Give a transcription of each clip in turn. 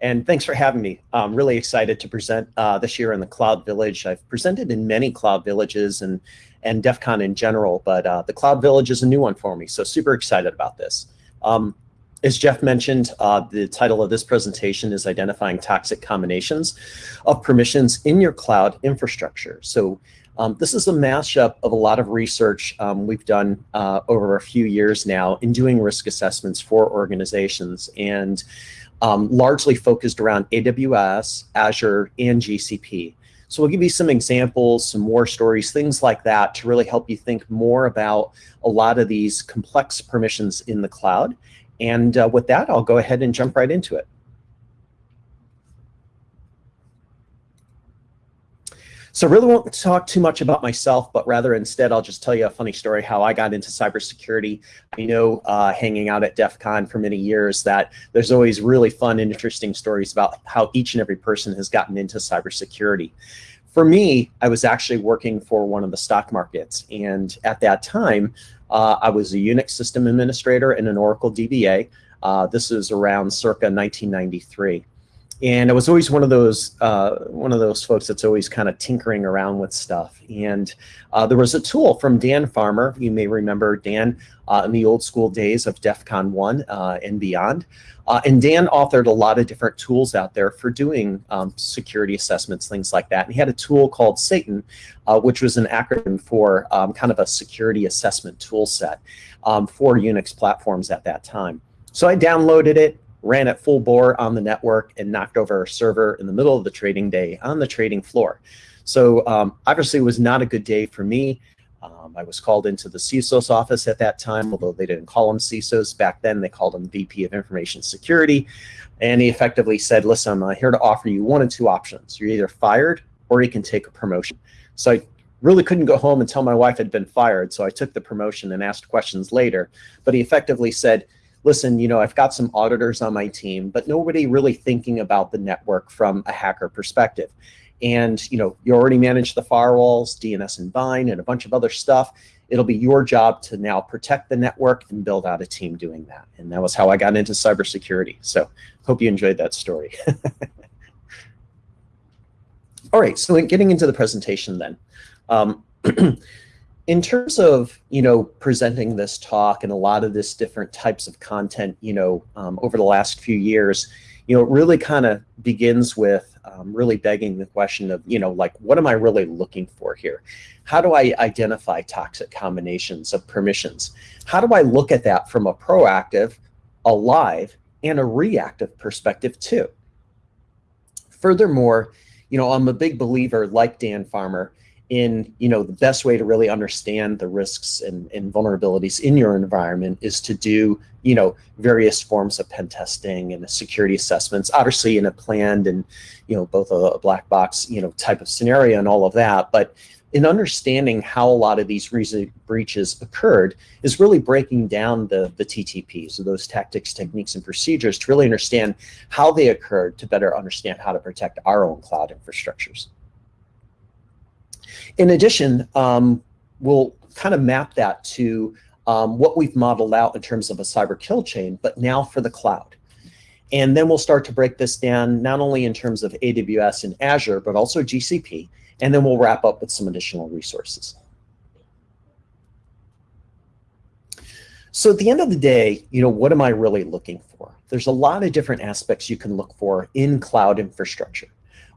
And thanks for having me. I'm really excited to present uh, this year in the Cloud Village. I've presented in many Cloud Villages and, and DEF CON in general, but uh, the Cloud Village is a new one for me, so super excited about this. Um, as Jeff mentioned, uh, the title of this presentation is Identifying Toxic Combinations of Permissions in Your Cloud Infrastructure. So um, this is a mashup of a lot of research um, we've done uh, over a few years now in doing risk assessments for organizations and um, largely focused around AWS, Azure, and GCP. So we'll give you some examples, some war stories, things like that to really help you think more about a lot of these complex permissions in the cloud. And uh, with that, I'll go ahead and jump right into it. So I really won't talk too much about myself, but rather instead I'll just tell you a funny story how I got into cybersecurity. I know uh, hanging out at DEF CON for many years that there's always really fun and interesting stories about how each and every person has gotten into cybersecurity. For me, I was actually working for one of the stock markets. And at that time, uh, I was a Unix system administrator and an Oracle DBA. Uh, this is around circa 1993 and I was always one of those uh, one of those folks that's always kind of tinkering around with stuff. And uh, there was a tool from Dan Farmer. You may remember Dan uh, in the old school days of DEF CON 1 uh, and beyond. Uh, and Dan authored a lot of different tools out there for doing um, security assessments, things like that. And he had a tool called Satan, uh, which was an acronym for um, kind of a security assessment tool set um, for Unix platforms at that time. So I downloaded it, ran at full bore on the network and knocked over a server in the middle of the trading day on the trading floor. So um, obviously it was not a good day for me. Um, I was called into the CISO's office at that time, although they didn't call them CISOs back then. They called them VP of Information Security. And he effectively said, listen, I'm here to offer you one of two options. You're either fired or you can take a promotion. So I really couldn't go home and tell my wife had been fired. So I took the promotion and asked questions later. But he effectively said, listen, you know, I've got some auditors on my team, but nobody really thinking about the network from a hacker perspective. And, you know, you already manage the firewalls, DNS and BIND and a bunch of other stuff. It'll be your job to now protect the network and build out a team doing that. And that was how I got into cybersecurity. So hope you enjoyed that story. All right, so getting into the presentation then. Um, in terms of you know presenting this talk and a lot of this different types of content you know um, over the last few years you know it really kind of begins with um, really begging the question of you know like what am I really looking for here? How do I identify toxic combinations of permissions? How do I look at that from a proactive a live and a reactive perspective too? Furthermore you know I'm a big believer like Dan Farmer in you know the best way to really understand the risks and, and, vulnerabilities in your environment is to do you know various forms of pen testing and security assessments obviously in a planned and you know both a, a black box you know type of scenario and all of that but in understanding how a lot of these recent breaches occurred is really breaking down the, the TTPs, so those tactics, techniques, and procedures to really understand how they occurred to better understand how to protect our own cloud infrastructures. In addition, um, we'll kind of map that to um, what we've modeled out in terms of a cyber kill chain, but now for the cloud. And then we'll start to break this down not only in terms of AWS and Azure, but also GCP. And then we'll wrap up with some additional resources. So at the end of the day, you know, what am I really looking for? There's a lot of different aspects you can look for in cloud infrastructure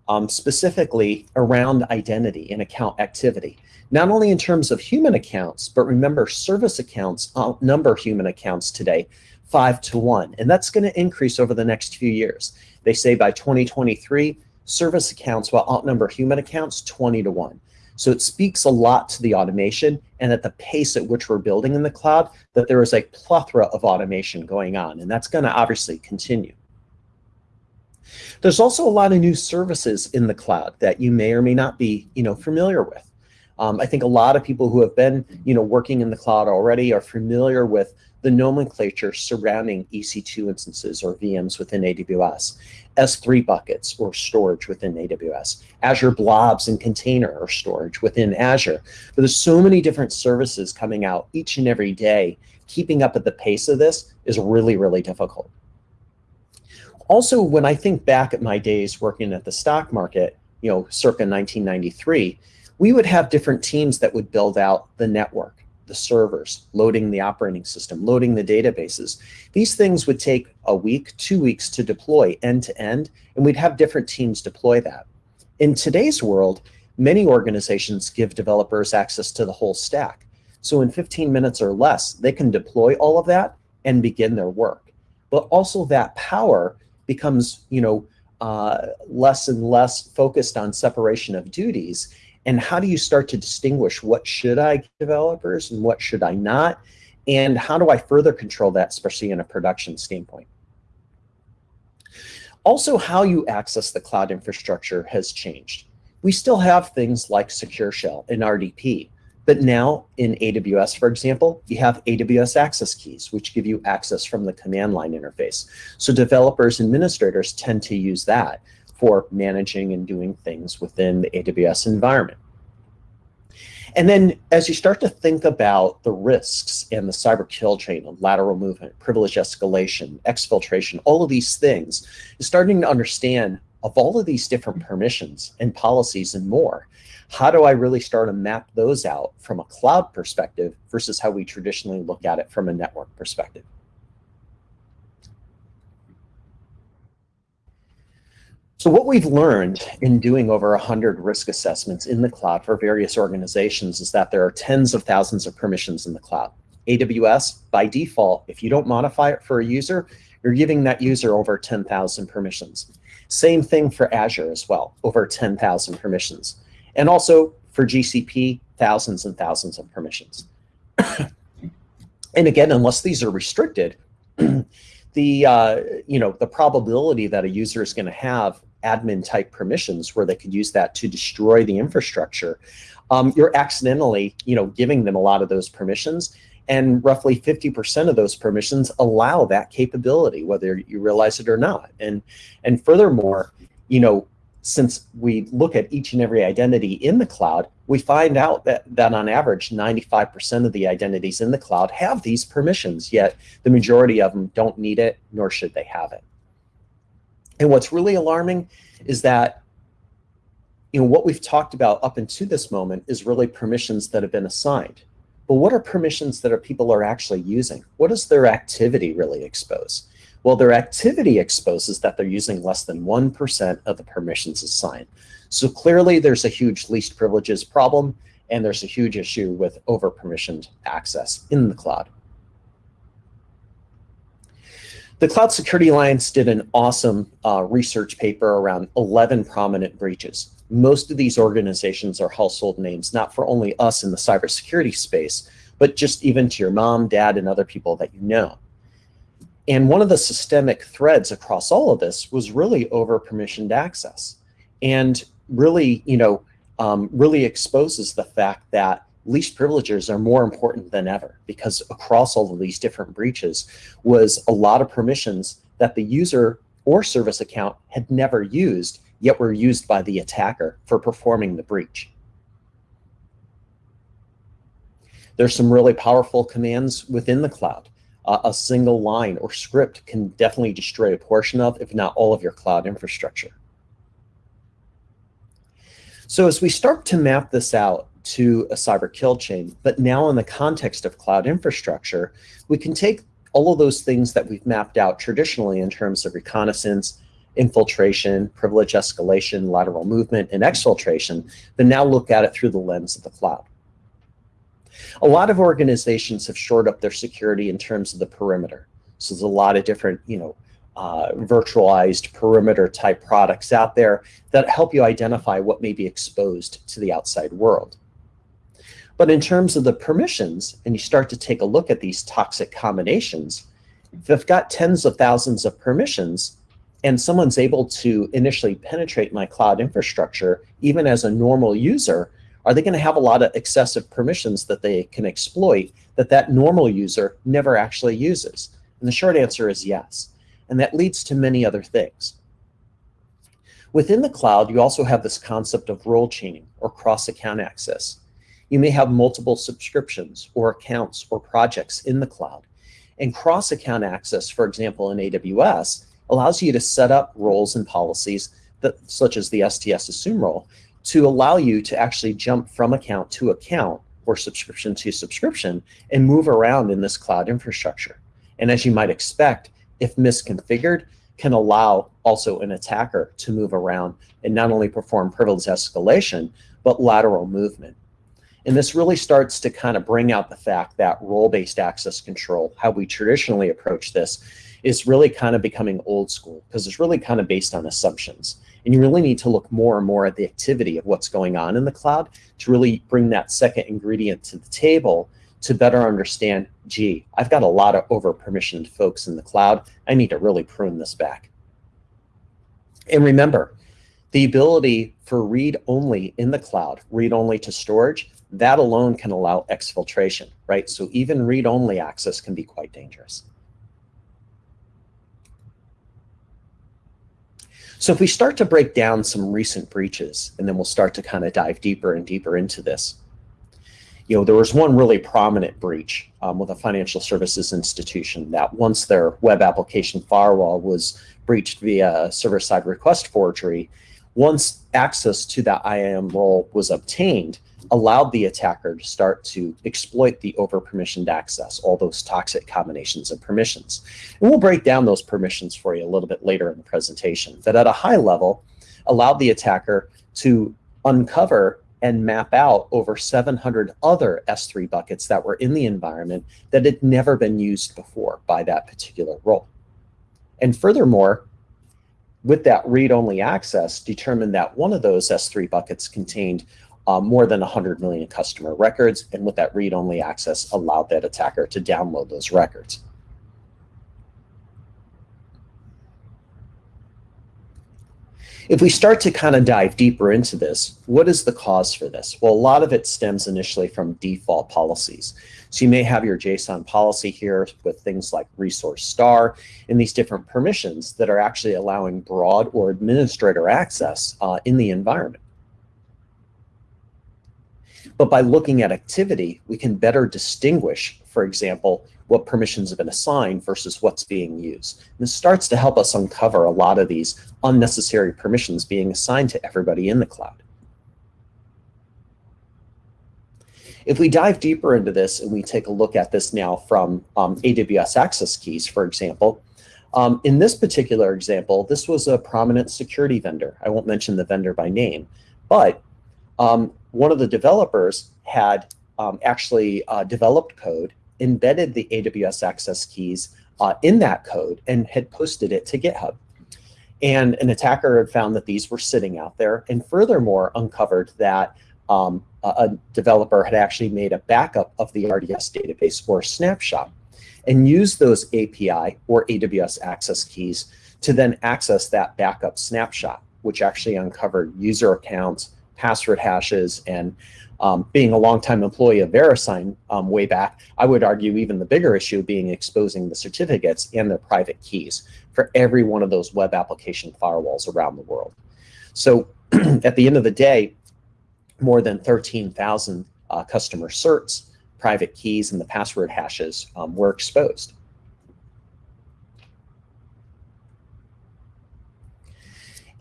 um, specifically around identity and account activity. Not only in terms of human accounts, but remember service accounts outnumber human accounts today five to one. And that's going to increase over the next few years. They say by 2023, service accounts will outnumber human accounts 20 to one. So it speaks a lot to the automation and at the pace at which we're building in the cloud that there is a plethora of automation going on. And that's going to obviously continue. There's also a lot of new services in the cloud that you may or may not be, you know, familiar with. Um, I think a lot of people who have been, you know, working in the cloud already are familiar with the nomenclature surrounding EC2 instances or VMs within AWS, S3 buckets or storage within AWS, Azure blobs and container or storage within Azure. But there's so many different services coming out each and every day. Keeping up at the pace of this is really, really difficult Also, when I think back at my days working at the stock market, you know, circa 1993, we would have different teams that would build out the network, the servers, loading the operating system, loading the databases. These things would take a week, two weeks to deploy end to end, and we'd have different teams deploy that. In today's world, many organizations give developers access to the whole stack. So in 15 minutes or less, they can deploy all of that and begin their work. But also that power becomes, you know, uh, less and less focused on separation of duties. And how do you start to distinguish what should I give developers and what should I not? And how do I further control that, especially in a production standpoint? Also, how you access the cloud infrastructure has changed. We still have things like Secure Shell and RDP, but now in AWS, for example, you have AWS access keys, which give you access from the command line interface. So developers, and administrators tend to use that for managing and doing things within the AWS environment. And then as you start to think about the risks and the cyber kill chain lateral movement, privilege escalation, exfiltration, all of these things, starting to understand of all of these different permissions and policies and more, how do I really start to map those out from a cloud perspective versus how we traditionally look at it from a network perspective? So what we've learned in doing over 100 risk assessments in the cloud for various organizations is that there are tens of thousands of permissions in the cloud. AWS, by default, if you don't modify it for a user, you're giving that user over 10,000 permissions. Same thing for Azure as well, over 10,000 permissions. And also for GCP, thousands and thousands of permissions. and again, unless these are restricted, the uh, you know the probability that a user is going to have admin type permissions where they could use that to destroy the infrastructure, um, you're accidentally you know giving them a lot of those permissions. And roughly 50% of those permissions allow that capability, whether you realize it or not. And and furthermore, you know, since we look at each and every identity in the cloud, we find out that, that on average, 95% of the identities in the cloud have these permissions, yet the majority of them don't need it, nor should they have it. And what's really alarming is that you know, what we've talked about up until this moment is really permissions that have been assigned. But what are permissions that are people are actually using? What does their activity really expose? Well, their activity exposes that they're using less than 1% of the permissions assigned. So clearly there's a huge least privileges problem and there's a huge issue with over permissioned access in the cloud. The Cloud Security Alliance did an awesome uh, research paper around 11 prominent breaches. Most of these organizations are household names, not for only us in the cybersecurity space, but just even to your mom, dad, and other people that you know. And one of the systemic threads across all of this was really over permissioned access and really, you know, um, really exposes the fact that least privileges are more important than ever because across all of these different breaches was a lot of permissions that the user or service account had never used, yet were used by the attacker for performing the breach. There's some really powerful commands within the cloud uh, a single line or script can definitely destroy a portion of, if not all of your cloud infrastructure. So as we start to map this out to a cyber kill chain, but now in the context of cloud infrastructure, we can take all of those things that we've mapped out traditionally in terms of reconnaissance, infiltration, privilege escalation, lateral movement, and exfiltration, but now look at it through the lens of the cloud. A lot of organizations have shored up their security in terms of the perimeter. So there's a lot of different, you know, uh, virtualized perimeter type products out there that help you identify what may be exposed to the outside world. But in terms of the permissions, and you start to take a look at these toxic combinations, if I've got tens of thousands of permissions and someone's able to initially penetrate my cloud infrastructure, even as a normal user, are they going to have a lot of excessive permissions that they can exploit that that normal user never actually uses? And the short answer is yes. And that leads to many other things. Within the cloud, you also have this concept of role chaining or cross-account access. You may have multiple subscriptions or accounts or projects in the cloud. And cross-account access, for example, in AWS, allows you to set up roles and policies that, such as the STS assume role to allow you to actually jump from account to account or subscription to subscription and move around in this cloud infrastructure. And as you might expect, if misconfigured, can allow also an attacker to move around and not only perform privilege escalation, but lateral movement. And this really starts to kind of bring out the fact that role-based access control, how we traditionally approach this, is really kind of becoming old school because it's really kind of based on assumptions. And you really need to look more and more at the activity of what's going on in the cloud to really bring that second ingredient to the table to better understand, gee, I've got a lot of over permissioned folks in the cloud. I need to really prune this back. And remember, the ability for read-only in the cloud, read-only to storage, that alone can allow exfiltration, right? So even read-only access can be quite dangerous. So if we start to break down some recent breaches, and then we'll start to kind of dive deeper and deeper into this. You know, there was one really prominent breach um, with a financial services institution that once their web application firewall was breached via server-side request forgery, once access to that IAM role was obtained, allowed the attacker to start to exploit the over-permissioned access, all those toxic combinations of permissions. And we'll break down those permissions for you a little bit later in the presentation. that at a high level, allowed the attacker to uncover and map out over 700 other S3 buckets that were in the environment that had never been used before by that particular role. And furthermore, with that read-only access, determined that one of those S3 buckets contained uh, more than 100 million customer records, and with that read-only access allowed that attacker to download those records. If we start to kind of dive deeper into this, what is the cause for this? Well, a lot of it stems initially from default policies. So you may have your JSON policy here with things like resource star and these different permissions that are actually allowing broad or administrator access uh, in the environment. But by looking at activity, we can better distinguish, for example, what permissions have been assigned versus what's being used. And this starts to help us uncover a lot of these unnecessary permissions being assigned to everybody in the cloud. If we dive deeper into this and we take a look at this now from um, AWS access keys, for example, um, in this particular example, this was a prominent security vendor. I won't mention the vendor by name, but um, one of the developers had um, actually uh, developed code, embedded the AWS access keys uh, in that code, and had posted it to GitHub. And an attacker had found that these were sitting out there, and furthermore uncovered that um, a, a developer had actually made a backup of the RDS database or snapshot and used those API or AWS access keys to then access that backup snapshot, which actually uncovered user accounts, password hashes, and um, being a longtime employee of VeriSign um, way back, I would argue even the bigger issue being exposing the certificates and their private keys for every one of those web application firewalls around the world. So at the end of the day, more than 13,000 uh, customer certs, private keys, and the password hashes um, were exposed.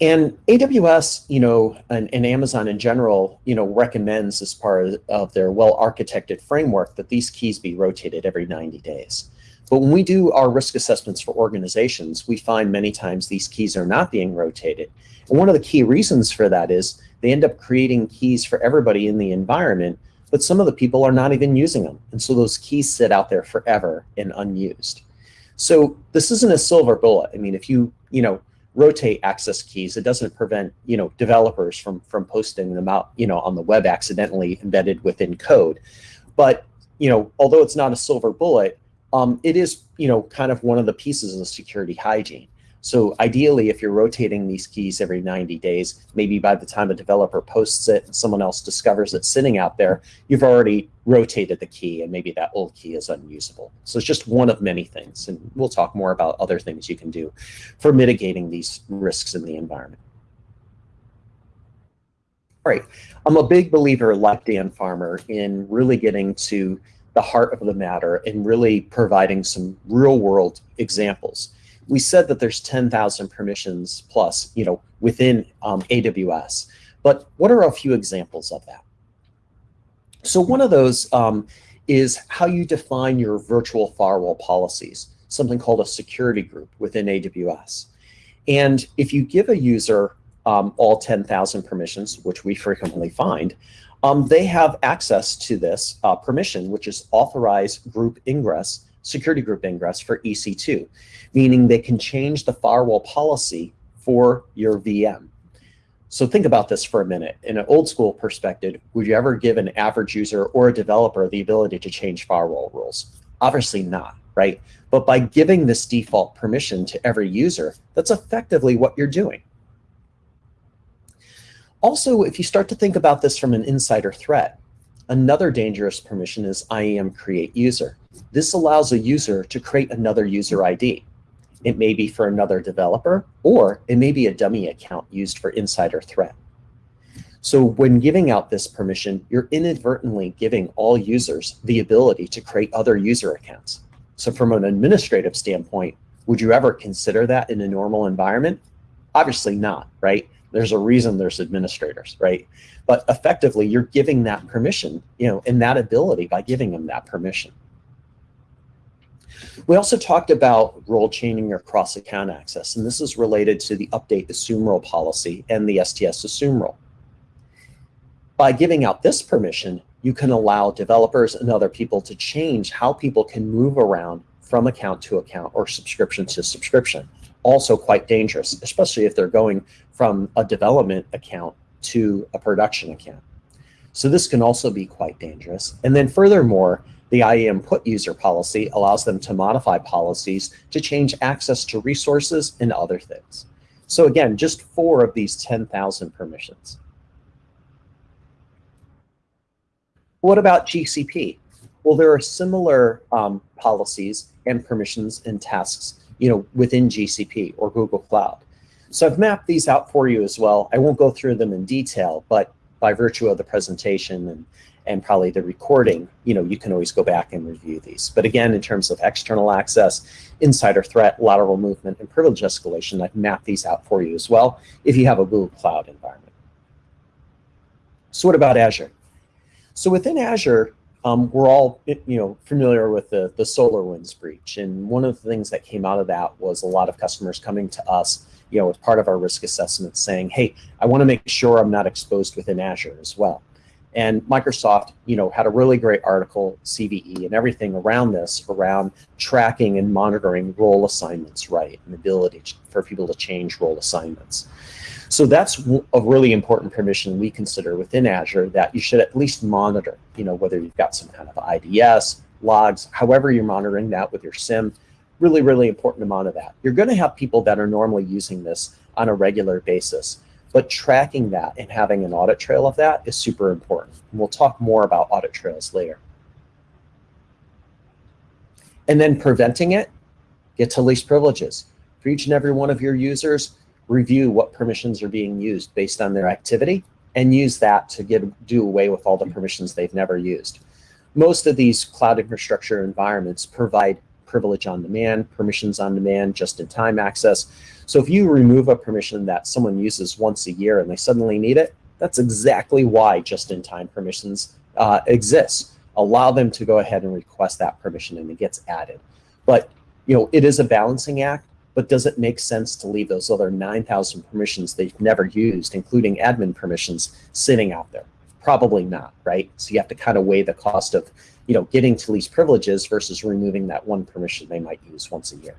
And AWS, you know, and, and, Amazon in general, you know, recommends as part of their well-architected framework that these keys be rotated every 90 days. But when we do our risk assessments for organizations, we find many times these keys are not being rotated. And one of the key reasons for that is they end up creating keys for everybody in the environment, but some of the people are not even using them. And so those keys sit out there forever and unused. So this isn't a silver bullet. I mean, if you, you know, rotate access keys. It doesn't prevent, you know, developers from, from posting them out, you know, on the web accidentally embedded within code. But, you know, although it's not a silver bullet, um, it is, you know, kind of one of the pieces of security hygiene. So ideally, if you're rotating these keys every 90 days, maybe by the time a developer posts it and someone else discovers it sitting out there, you've already rotated the key and maybe that old key is unusable. So it's just one of many things. And we'll talk more about other things you can do for mitigating these risks in the environment. All right, I'm a big believer, like Dan Farmer, in really getting to the heart of the matter and really providing some real world examples we said that there's 10,000 permissions plus, you know, within um, AWS. But what are a few examples of that? So one of those um, is how you define your virtual firewall policies, something called a security group within AWS. And if you give a user um, all 10,000 permissions, which we frequently find, um, they have access to this uh, permission, which is authorized group ingress, security group ingress for EC2, meaning they can change the firewall policy for your VM. So think about this for a minute. In an old school perspective, would you ever give an average user or a developer the ability to change firewall rules? Obviously not, right? But by giving this default permission to every user, that's effectively what you're doing. Also, if you start to think about this from an insider threat, another dangerous permission is IAM create user. This allows a user to create another user ID. It may be for another developer, or it may be a dummy account used for insider threat. So when giving out this permission, you're inadvertently giving all users the ability to create other user accounts. So from an administrative standpoint, would you ever consider that in a normal environment? Obviously not, right? There's a reason there's administrators, right? But effectively, you're giving that permission, you know, and that ability by giving them that permission. We also talked about role chaining or cross-account access, and this is related to the update assume role policy and the STS assume role. By giving out this permission, you can allow developers and other people to change how people can move around from account to account or subscription to subscription. Also quite dangerous, especially if they're going from a development account to a production account. So this can also be quite dangerous. And then furthermore, the IAM put user policy allows them to modify policies to change access to resources and other things. So again, just four of these 10,000 permissions. What about GCP? Well, there are similar um, policies and permissions and tasks you know, within GCP or Google Cloud. So I've mapped these out for you as well. I won't go through them in detail, but by virtue of the presentation and and probably the recording, you know, you can always go back and review these. But again, in terms of external access, insider threat, lateral movement, and privilege escalation, I've mapped these out for you as well if you have a Google Cloud environment. So what about Azure? So within Azure, um, we're all you know familiar with the, the SolarWinds breach. And one of the things that came out of that was a lot of customers coming to us you know, as part of our risk assessment saying, hey, I want to make sure I'm not exposed within Azure as well. And Microsoft, you know, had a really great article, CVE, and everything around this, around tracking and monitoring role assignments right, and ability for people to change role assignments. So that's a really important permission we consider within Azure that you should at least monitor, you know, whether you've got some kind of IDS, logs, however you're monitoring that with your SIEM, really, really important amount of that. You're going to have people that are normally using this on a regular basis. But tracking that and having an audit trail of that is super important. And we'll talk more about audit trails later. And then preventing it, get to least privileges. For each and every one of your users, review what permissions are being used based on their activity and use that to get do away with all the permissions they've never used. Most of these cloud infrastructure environments provide privilege on demand, permissions on demand, just-in-time access. So if you remove a permission that someone uses once a year and they suddenly need it, that's exactly why just-in-time permissions uh, exist. Allow them to go ahead and request that permission and it gets added. But you know, it is a balancing act, but does it make sense to leave those other 9,000 permissions that you've never used, including admin permissions, sitting out there? Probably not, right? So you have to kind of weigh the cost of you know, getting to least privileges versus removing that one permission they might use once a year.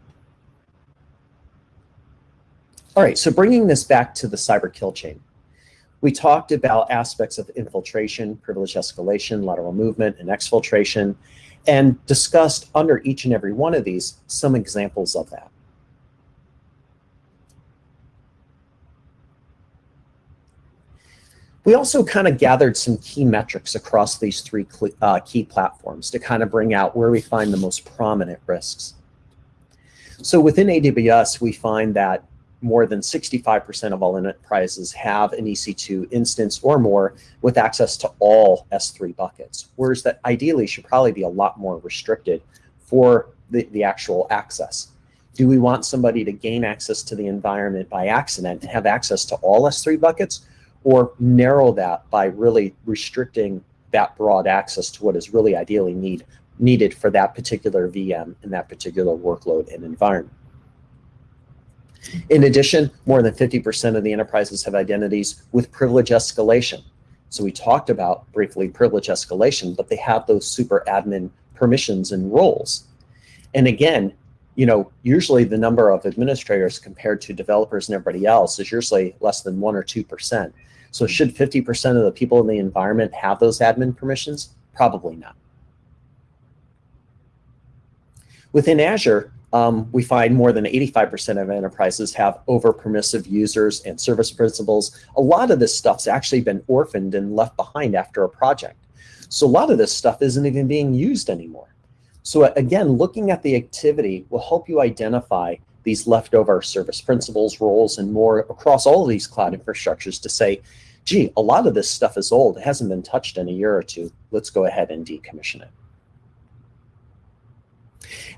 All right, so bringing this back to the cyber kill chain. We talked about aspects of infiltration, privilege escalation, lateral movement, and exfiltration, and discussed under each and every one of these some examples of that. We also kind of gathered some key metrics across these three uh, key platforms to kind of bring out where we find the most prominent risks. So within AWS, we find that more than 65% of all enterprises have an EC2 instance or more with access to all S3 buckets, whereas that ideally should probably be a lot more restricted for the, the actual access. Do we want somebody to gain access to the environment by accident and have access to all S3 buckets or narrow that by really restricting that broad access to what is really ideally need, needed for that particular VM and that particular workload and environment. In addition, more than 50% of the enterprises have identities with privilege escalation. So we talked about briefly privilege escalation, but they have those super admin permissions and roles. And again, you know, usually the number of administrators compared to developers and everybody else is usually less than one or 2%. So should 50% of the people in the environment have those admin permissions? Probably not. Within Azure, um, we find more than 85% of enterprises have over permissive users and service principals. A lot of this stuff's actually been orphaned and left behind after a project. So a lot of this stuff isn't even being used anymore. So again, looking at the activity will help you identify these leftover service principals, roles, and more across all of these cloud infrastructures to say, gee, a lot of this stuff is old. It hasn't been touched in a year or two. Let's go ahead and decommission it.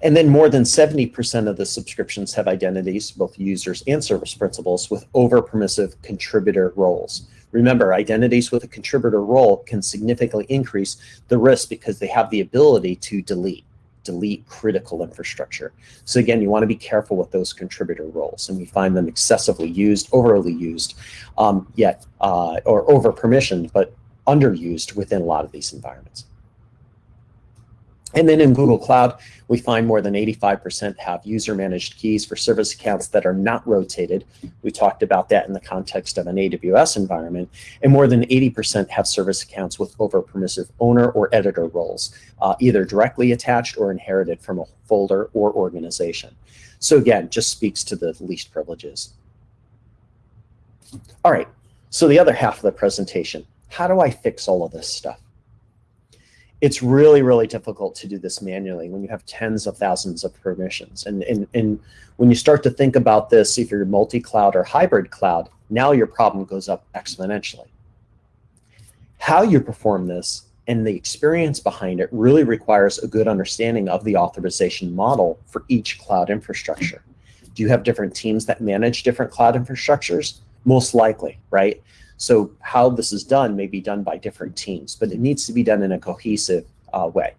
And then more than 70% of the subscriptions have identities, both users and service principals, with over-permissive contributor roles. Remember, identities with a contributor role can significantly increase the risk because they have the ability to delete delete critical infrastructure. So again, you want to be careful with those contributor roles, and we find them excessively used, overly used, um, yet uh, or over permissioned, but underused within a lot of these environments. And then in Google Cloud, we find more than 85% have user managed keys for service accounts that are not rotated. We talked about that in the context of an AWS environment. And more than 80% have service accounts with over permissive owner or editor roles, uh, either directly attached or inherited from a folder or organization. So again, just speaks to the least privileges. All right, so the other half of the presentation, how do I fix all of this stuff? It's really, really difficult to do this manually when you have tens of thousands of permissions. And, and, and when you start to think about this, if you're multi-cloud or hybrid cloud, now your problem goes up exponentially. How you perform this and the experience behind it really requires a good understanding of the authorization model for each cloud infrastructure. Do you have different teams that manage different cloud infrastructures? Most likely, right? So how this is done may be done by different teams, but it needs to be done in a cohesive uh, way.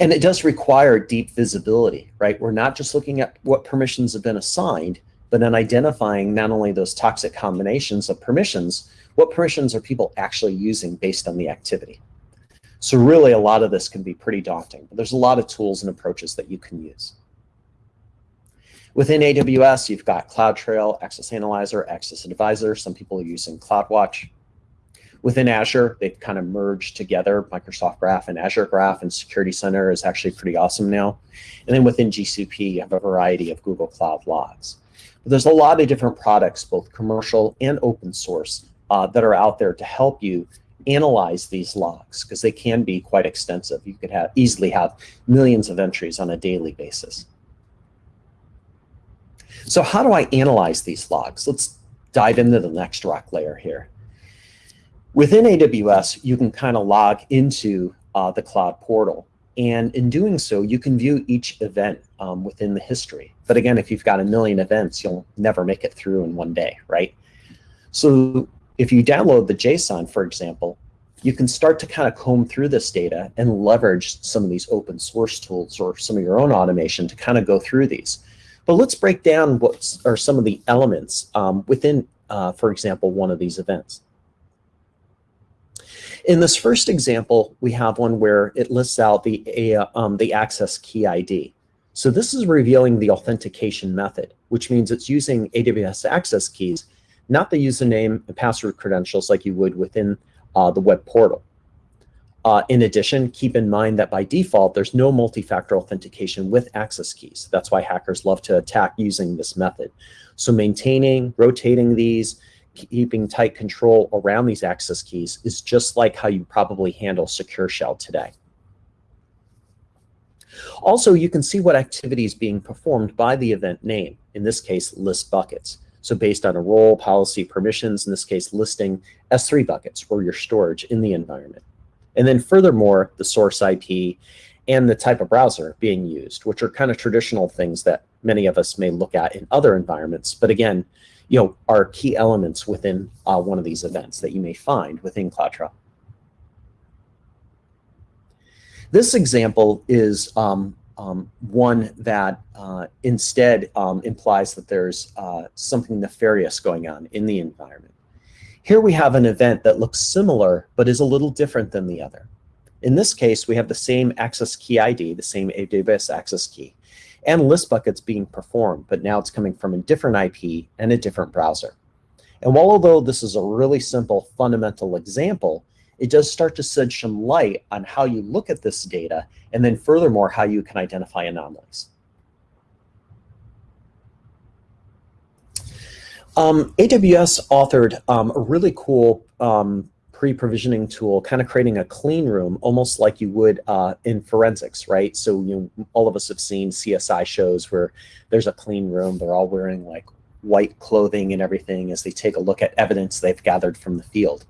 And it does require deep visibility, right? We're not just looking at what permissions have been assigned, but then identifying not only those toxic combinations of permissions, what permissions are people actually using based on the activity. So really a lot of this can be pretty daunting, but there's a lot of tools and approaches that you can use. Within AWS, you've got CloudTrail, Access Analyzer, Access Advisor. Some people are using CloudWatch. Within Azure, they've kind of merged together Microsoft Graph and Azure Graph, and Security Center is actually pretty awesome now. And then within GCP, you have a variety of Google Cloud Logs. But there's a lot of different products, both commercial and open source, uh, that are out there to help you analyze these logs because they can be quite extensive. You could have easily have millions of entries on a daily basis. So how do I analyze these logs? Let's dive into the next rock layer here. Within AWS, you can kind of log into uh, the cloud portal. And in doing so, you can view each event um, within the history. But again, if you've got a million events, you'll never make it through in one day, right? So if you download the JSON, for example, you can start to kind of comb through this data and leverage some of these open source tools or some of your own automation to kind of go through these. But let's break down what are some of the elements um, within, uh, for example, one of these events. In this first example, we have one where it lists out the, uh, um, the access key ID. So this is revealing the authentication method, which means it's using AWS access keys, not the username and password credentials like you would within uh, the web portal. Uh, in addition, keep in mind that by default, there's no multi-factor authentication with access keys. That's why hackers love to attack using this method. So maintaining, rotating these, keeping tight control around these access keys is just like how you probably handle Secure Shell today. Also, you can see what activity is being performed by the event name, in this case, list buckets. So based on a role, policy, permissions, in this case, listing S3 buckets or your storage in the environment. And then furthermore, the source IP and the type of browser being used, which are kind of traditional things that many of us may look at in other environments. But again, you know, are key elements within uh, one of these events that you may find within CloudTrail. This example is um, um, one that uh, instead um, implies that there's uh, something nefarious going on in the environment. Here we have an event that looks similar, but is a little different than the other. In this case, we have the same access key ID, the same AWS access key, and list buckets being performed, but now it's coming from a different IP and a different browser. And while although this is a really simple fundamental example, it does start to shed some light on how you look at this data, and then furthermore, how you can identify anomalies. Um, AWS authored um, a really cool um, pre-provisioning tool, kind of creating a clean room, almost like you would uh, in forensics, right? So you all of us have seen CSI shows where there's a clean room. They're all wearing like white clothing and everything as they take a look at evidence they've gathered from the field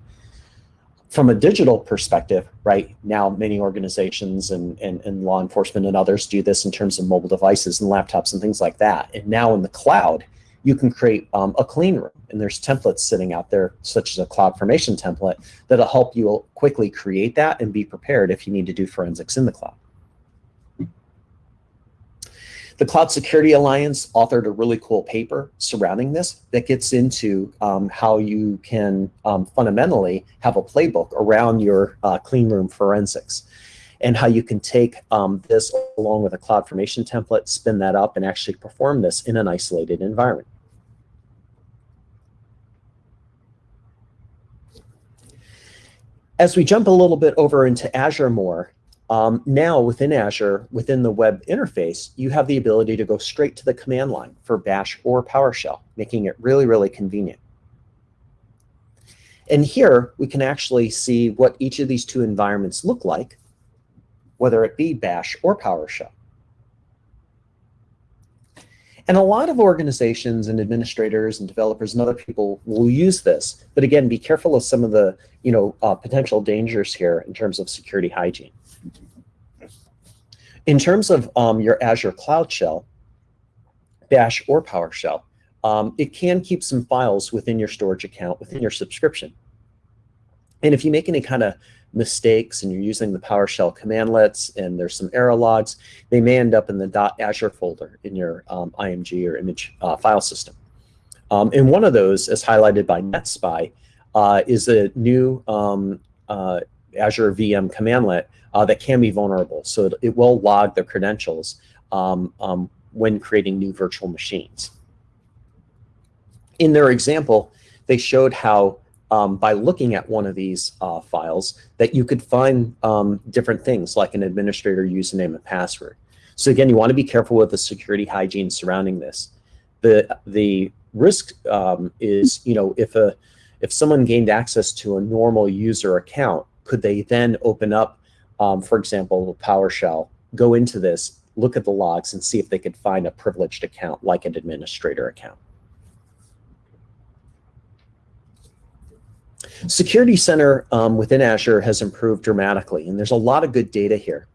from a digital perspective, right now, many organizations and, and, and, law enforcement and others do this in terms of mobile devices and laptops and things like that. And now in the cloud, you can create um, a clean room. And there's templates sitting out there, such as a CloudFormation template, that'll help you quickly create that and be prepared if you need to do forensics in the cloud. The Cloud Security Alliance authored a really cool paper surrounding this that gets into um, how you can um, fundamentally have a playbook around your uh, clean room forensics and how you can take um, this along with a CloudFormation template, spin that up, and actually perform this in an isolated environment. As we jump a little bit over into Azure more, um, now within Azure, within the web interface, you have the ability to go straight to the command line for Bash or PowerShell, making it really, really convenient. And here we can actually see what each of these two environments look like, whether it be Bash or PowerShell. And a lot of organizations and administrators and developers and other people will use this. But again, be careful of some of the you know, uh, potential dangers here in terms of security hygiene. In terms of um, your Azure Cloud Shell, Bash or PowerShell, um, it can keep some files within your storage account, within your subscription. And if you make any kind of mistakes and you're using the PowerShell commandlets and there's some error logs, they may end up in the dot .azure folder in your um, IMG or image uh, file system. Um, and one of those, as highlighted by NetSPI, uh, is a new um, uh, Azure VM commandlet uh, that can be vulnerable. So it, it will log the credentials um, um, when creating new virtual machines. In their example, they showed how um, by looking at one of these uh, files that you could find um, different things like an administrator username and password. So again, you want to be careful with the security hygiene surrounding this. The, the risk um, is, you know, if, a, if someone gained access to a normal user account, could they then open up, um, for example, PowerShell, go into this, look at the logs and see if they could find a privileged account like an administrator account. Security Center um, within Azure has improved dramatically, and there's a lot of good data here.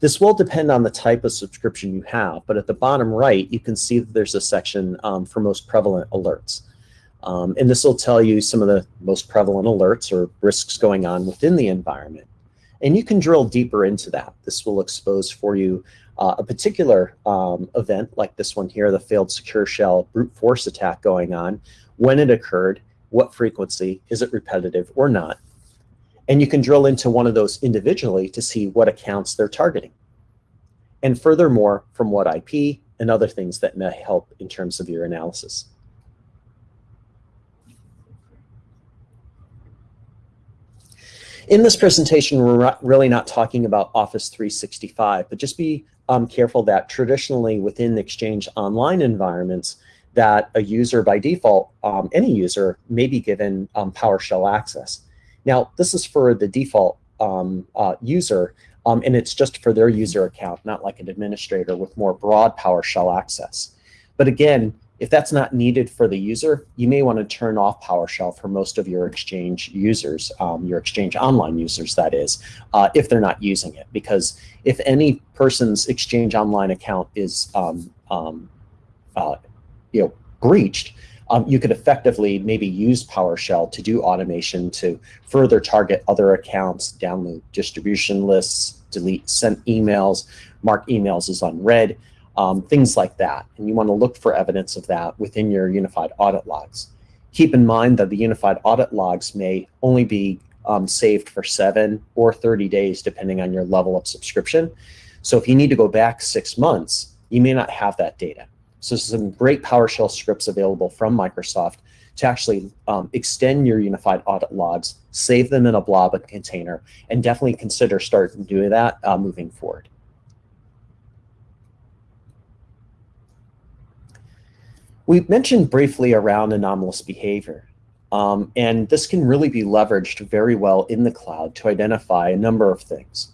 This will depend on the type of subscription you have, but at the bottom right, you can see that there's a section um, for most prevalent alerts. Um, and this will tell you some of the most prevalent alerts or risks going on within the environment. And you can drill deeper into that. This will expose for you uh, a particular um, event like this one here, the failed secure shell brute force attack going on, when it occurred, what frequency, is it repetitive or not? And you can drill into one of those individually to see what accounts they're targeting. And furthermore, from what IP and other things that may help in terms of your analysis. In this presentation, we're really not talking about Office 365, but just be um, careful that traditionally within Exchange Online environments, that a user by default, um, any user may be given um, PowerShell access. Now, this is for the default um, uh, user, um, and it's just for their user account, not like an administrator with more broad PowerShell access. But again, If that's not needed for the user, you may want to turn off PowerShell for most of your Exchange users, um, your Exchange Online users, that is, uh, if they're not using it. Because if any person's Exchange Online account is um, um, uh, you know, breached, um, you could effectively maybe use PowerShell to do automation to further target other accounts, download distribution lists, delete sent emails, mark emails as unread, um, things like that. And you want to look for evidence of that within your unified audit logs. Keep in mind that the unified audit logs may only be um, saved for seven or 30 days, depending on your level of subscription. So if you need to go back six months, you may not have that data. So some great PowerShell scripts available from Microsoft to actually um, extend your unified audit logs, save them in a blob and container, and definitely consider starting doing that uh, moving forward. We mentioned briefly around anomalous behavior. Um, and this can really be leveraged very well in the cloud to identify a number of things.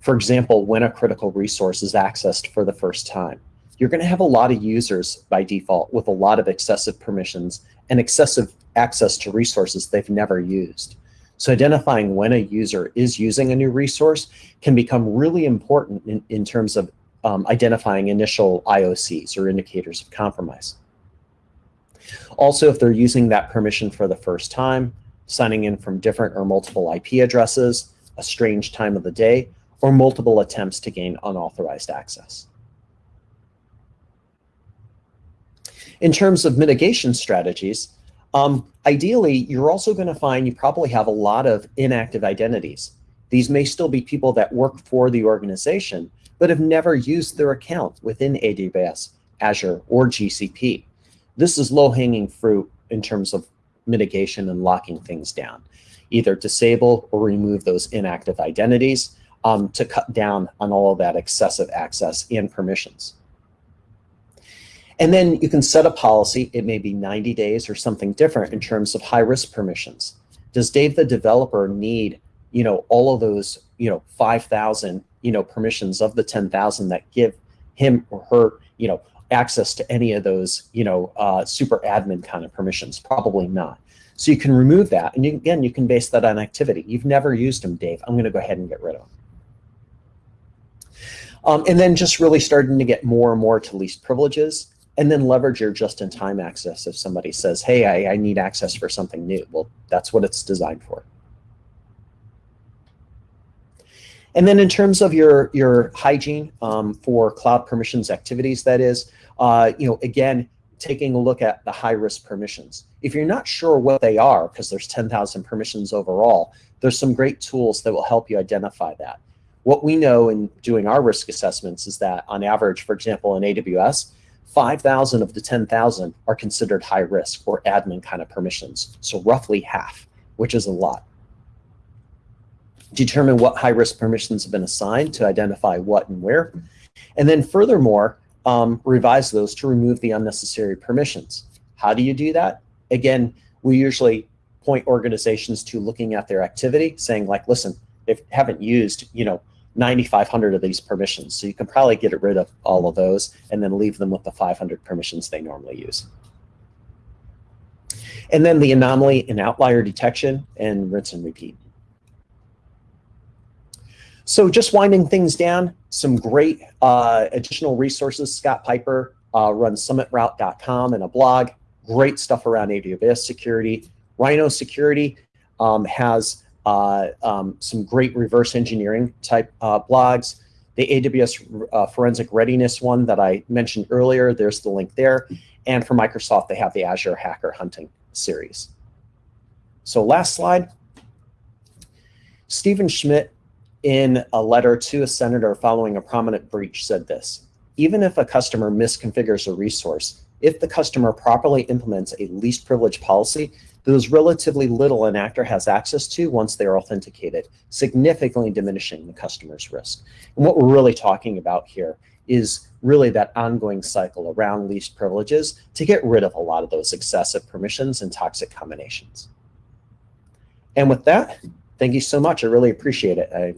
For example, when a critical resource is accessed for the first time you're going to have a lot of users by default with a lot of excessive permissions and excessive access to resources they've never used. So identifying when a user is using a new resource can become really important in, in terms of um, identifying initial IOCs or indicators of compromise. Also, if they're using that permission for the first time, signing in from different or multiple IP addresses, a strange time of the day, or multiple attempts to gain unauthorized access. In terms of mitigation strategies, um, ideally, you're also going to find you probably have a lot of inactive identities. These may still be people that work for the organization, but have never used their account within AWS, Azure, or GCP. This is low-hanging fruit in terms of mitigation and locking things down. Either disable or remove those inactive identities um, to cut down on all of that excessive access and permissions. And then you can set a policy. It may be 90 days or something different in terms of high risk permissions. Does Dave, the developer, need, you know, all of those, you know, 5,000, you know, permissions of the 10,000 that give him or her, you know, access to any of those, you know, uh, super admin kind of permissions? Probably not. So you can remove that. And you, again, you can base that on activity. You've never used them, Dave. I'm going to go ahead and get rid of them. Um, and then just really starting to get more and more to least privileges and then leverage your just-in-time access if somebody says, hey, I, I need access for something new. Well, that's what it's designed for. And then in terms of your, your hygiene um, for cloud permissions activities, that is, uh, you know, again, taking a look at the high-risk permissions. If you're not sure what they are, because there's 10,000 permissions overall, there's some great tools that will help you identify that. What we know in doing our risk assessments is that on average, for example, in AWS, 5,000 of the 10,000 are considered high risk or admin kind of permissions. So roughly half, which is a lot. Determine what high risk permissions have been assigned to identify what and where. And then furthermore, um, revise those to remove the unnecessary permissions. How do you do that? Again, we usually point organizations to looking at their activity, saying like, listen, they haven't used, you know, 9,500 of these permissions. So you can probably get rid of all of those and then leave them with the 500 permissions they normally use. And then the anomaly and outlier detection and rinse and repeat. So just winding things down, some great uh, additional resources. Scott Piper uh, runs summitroute.com and a blog. Great stuff around AWS security. Rhino Security um, has uh, um, some great reverse engineering type uh, blogs. The AWS uh, Forensic Readiness one that I mentioned earlier, there's the link there. And for Microsoft, they have the Azure Hacker Hunting series. So last slide. Stephen Schmidt, in a letter to a senator following a prominent breach, said this, even if a customer misconfigures a resource, if the customer properly implements a least privilege policy, there's relatively little an actor has access to once they're authenticated, significantly diminishing the customer's risk. And what we're really talking about here is really that ongoing cycle around least privileges to get rid of a lot of those excessive permissions and toxic combinations. And with that, thank you so much. I really appreciate it. I'm